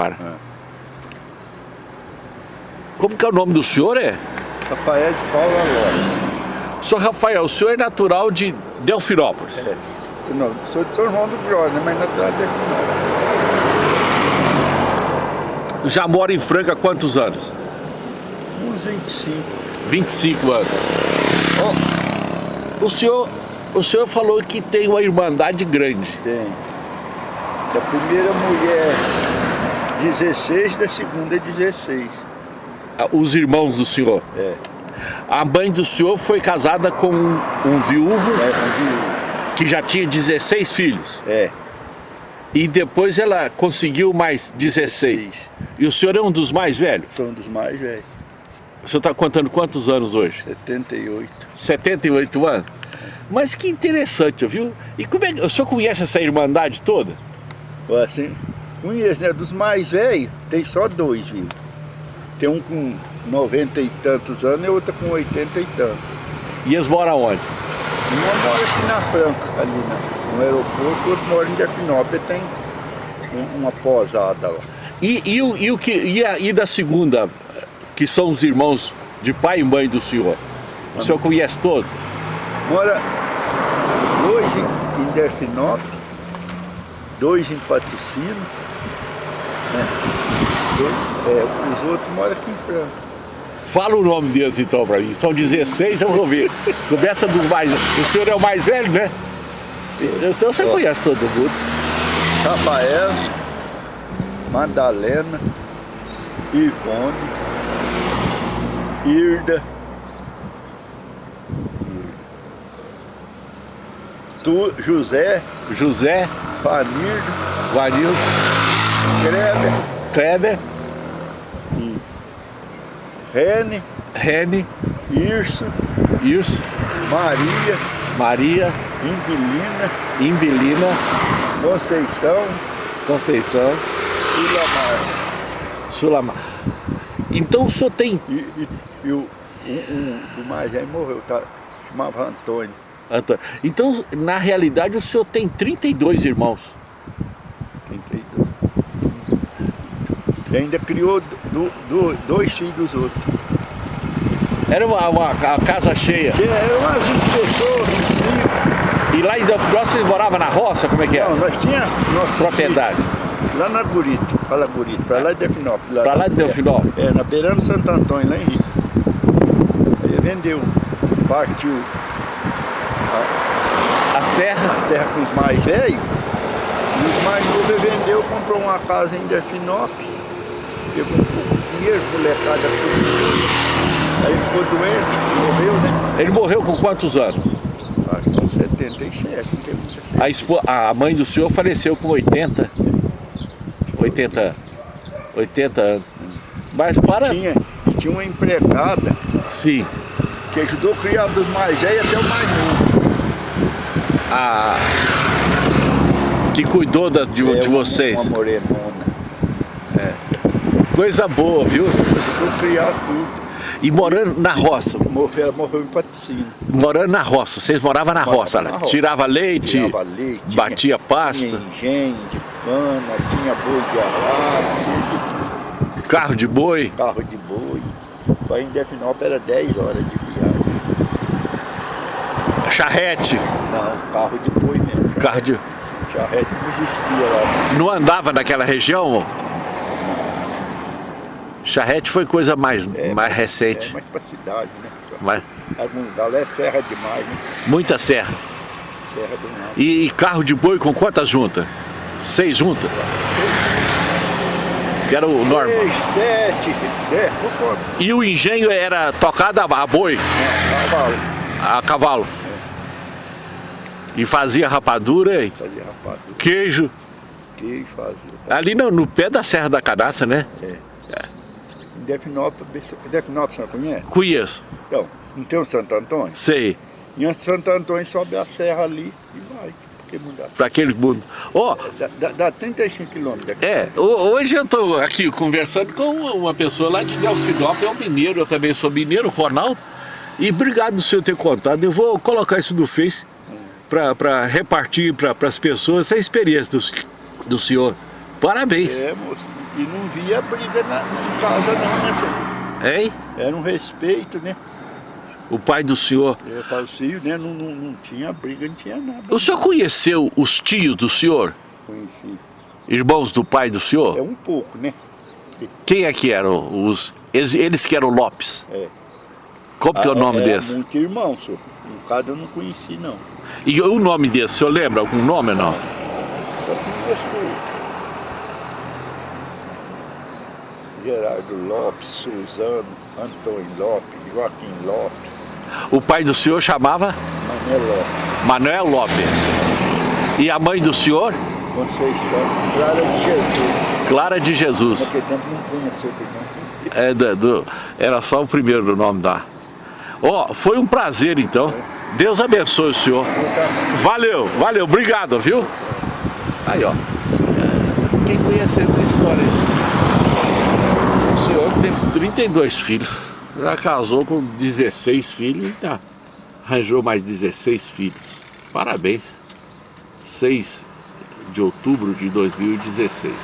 Para. Como que é o nome do senhor, é? Rafael de Paula Lopes. Senhor Rafael, o senhor é natural de Delfinópolis. É. Não, sou de São João do Bró, né? mas natural de Delfinópolis. Já mora em Franca há quantos anos? Uns 25. 25 anos. Ó, o senhor, o senhor falou que tem uma irmandade grande. Tem. Da primeira mulher 16, da segunda 16. Ah, Os irmãos do senhor. É. A mãe do senhor foi casada com um, um viúvo É, um que já tinha 16 filhos. viúvo. É. E depois ela conseguiu mais 16. E o senhor é um dos mais velhos? Sou um dos mais velhos. O senhor está contando quantos anos hoje? 78. 78 anos? Mas que interessante, viu? E como é que o senhor conhece essa irmandade toda? Assim, conheço, né? Dos mais velhos, tem só dois, viu? Tem um com 90 e tantos anos e outro com 80 e tantos. E eles moram onde? Uma mora aqui na Franca, ali na, no aeroporto, o outro mora em Delfinópolis, tem um- uma posada lá. E, e, o, e, o que, e, a, e da segunda, que são os irmãos de pai e mãe do senhor? O senhor conhece todos? Mora dois em, em Delfinópolis, dois em Patrocínio, Dois, é, os outros moram aqui em Franca. Fala o nome deles então pra mim. São 16, eu vou ver. Começa dos mais. O senhor é o mais velho, né? Então você Ó. conhece todo mundo. Rafael, Madalena, Ivone, Irda, tu, José, José, Vanirdo, Vanildo, Kreber, Kleber, Rene, Rene, Irso, Irso, Maria, Maria, Inquilina, Imbelina, Conceição, Conceição, Sulamar. Sulamar. Então o senhor tem. E, e, e o, um, um do mais velho morreu, tá? chamava Antônio. Antônio, Então, na realidade, o senhor tem 32 irmãos. 32. E ainda criou do, do, dois filhos outros. Era uma, uma- a casa cheia. Que eram umas 20 pessoas, 25. E lá em Delfinópolis vocês moravam na roça? Como é que é? Não, nós tínhamos nosso Propriedade. sítio Lá na Gurita, fala Gurita, pra lá de Delfinópolis. Pra lá de Delfinópolis? É, na beirando Santo Antônio, lá em Rio. Aí vendeu, partiu As terras. as terras com os mais velhos. E os mais novos ele vendeu, comprou uma casa em Delfinópolis. De dinheiro, molecada tudo. Aí ficou doente, morreu, né? Ele morreu com quantos anos? Acho que com 77, não tem muita certeza. A, espo- a mãe do senhor faleceu com 80. 80, 80 anos. Mas para. Tinha, tinha uma empregada Sim. que ajudou a criar dos mais velhos até o mais novo. A, que cuidou da- de, É, de vocês. Uma morenona. Coisa boa, viu? A criar tudo. E morando na roça. Morreu, morreu em patrocínio. Morando na roça. Vocês moravam na Morava roça, na né? roça. Tirava leite, Tirava leite, tinha- batia pasta, Tinha engenho de cana, tinha boi de arado, carro de boi. carro de boi. Para em Delfinópolis era 10 horas de viagem. charrete, Não, carro de boi mesmo. carro de... Charrete não existia lá. Não andava naquela região? Charrete foi coisa mais, mais É recente. mais pra cidade, né? Mas Algum lugar lá é serra demais, né? muita serra. Serra nada. E, e carro de boi com quantas juntas? Seis juntas? Que era o normal. Seis, sete, é. E o engenho era tocado a a boi, Cavalo, a cavalo. E fazia rapadura, e fazia rapadura, queijo. queijo fazia. Ali no, no pé da Serra da Cadaça, né? Em Delfinópolis, Delfinópolis você não conhece? Conheço, Então, não tem um Santo Antônio? sei. E antes de Santo Antônio sobe a serra ali e vai. Para aquele mundo. Ó, Dá, dá, dá 35 quilômetros. É, ho- hoje eu estou aqui conversando com uma pessoa lá de Delfinópolis, é um mineiro, eu também sou mineiro, Ronaldo. E obrigado do senhor ter contado. Eu vou colocar isso no Face para repartir para as pessoas essa experiência do, do senhor. Parabéns. É, moço. E não via briga na, em casa não, né, senhor? Hein? Era um respeito, né? O pai do senhor. Eu fazia, né? Não, não, não tinha briga, não tinha nada. O senhor conheceu os tios do senhor? Conheci. Irmãos do pai do É senhor? um pouco, né? Quem é que eram os... Eles, eles que eram Lopes. É. Como que é o Ah, nome era desse? muito irmão, senhor. Um cada eu não conheci, não. E o nome desse, o senhor lembra algum nome ou não? Só conheço Gerardo Lopes, Suzano, Antônio Lopes, Joaquim Lopes, O pai do senhor chamava Mané Lopes, Manuel Lopes. E a mãe do senhor? Conceição, Clara de Jesus. Clara de Jesus. Naquele tempo não punha sobrenome. É, do, do- era só o primeiro nome da. Ó, foi um prazer então. Deus abençoe o senhor. Valeu, valeu, obrigado, viu? Aí, ó. Quem conheceu a história aí? O senhor teve 32 filhos. Já casou com 16 filhos e tá, arranjou mais 16 filhos. Parabéns. 6 de outubro de 2016.